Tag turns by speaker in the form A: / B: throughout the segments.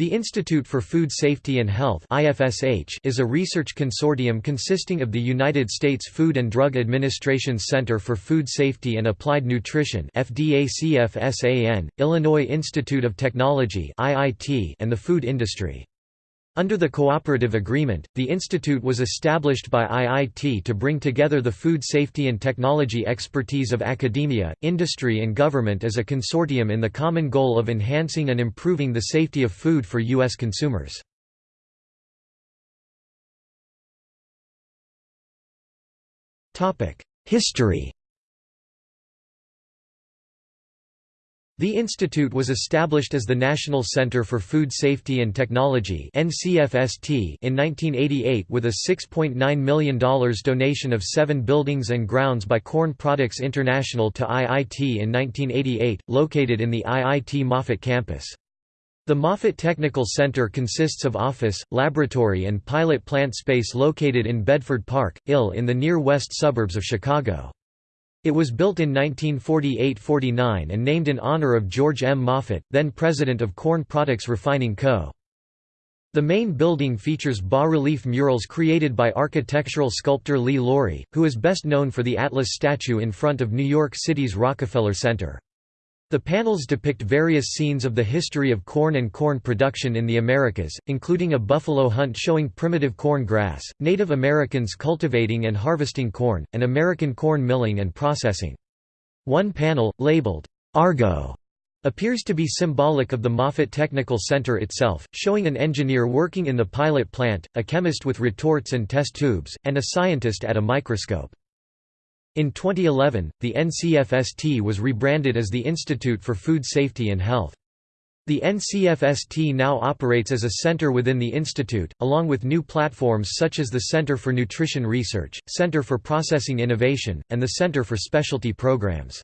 A: The Institute for Food Safety and Health is a research consortium consisting of the United States Food and Drug Administration's Center for Food Safety and Applied Nutrition Illinois Institute of Technology and the food industry. Under the cooperative agreement, the institute was established by IIT to bring together the food safety and technology expertise of academia, industry and government as a consortium in the common goal of enhancing and improving the safety of food for U.S. consumers. History The institute was established as the National Center for Food Safety and Technology in 1988 with a $6.9 million donation of seven buildings and grounds by Corn Products International to IIT in 1988, located in the IIT Moffett campus. The Moffett Technical Center consists of office, laboratory and pilot plant space located in Bedford Park, Ill in the near west suburbs of Chicago. It was built in 1948–49 and named in honor of George M. Moffett, then president of Corn Products Refining Co. The main building features bas-relief murals created by architectural sculptor Lee Lawrie, who is best known for the Atlas statue in front of New York City's Rockefeller Center. The panels depict various scenes of the history of corn and corn production in the Americas, including a buffalo hunt showing primitive corn grass, Native Americans cultivating and harvesting corn, and American corn milling and processing. One panel, labeled, Argo, appears to be symbolic of the Moffett Technical Center itself, showing an engineer working in the pilot plant, a chemist with retorts and test tubes, and a scientist at a microscope. In 2011, the NCFST was rebranded as the Institute for Food Safety and Health. The NCFST now operates as a center within the institute, along with new platforms such as the Center for Nutrition Research, Center for Processing Innovation, and the Center for Specialty Programs.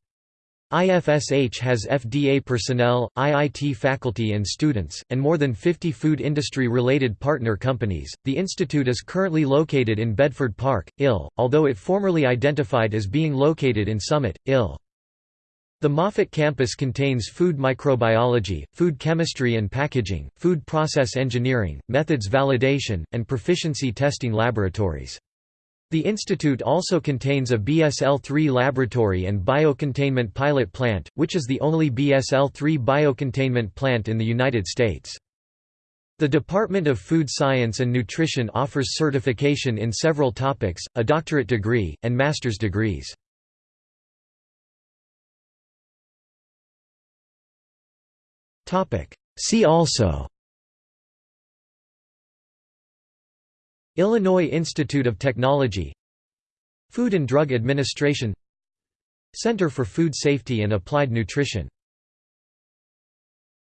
A: IFSH has FDA personnel, IIT faculty and students, and more than 50 food industry related partner companies. The institute is currently located in Bedford Park, Ill, although it formerly identified as being located in Summit, Ill. The Moffett campus contains food microbiology, food chemistry and packaging, food process engineering, methods validation, and proficiency testing laboratories. The institute also contains a BSL-3 laboratory and biocontainment pilot plant, which is the only BSL-3 biocontainment plant in the United States. The Department of Food Science and Nutrition offers certification in several topics, a doctorate degree, and master's degrees. See also Illinois Institute of Technology Food and Drug Administration Center for Food Safety and Applied Nutrition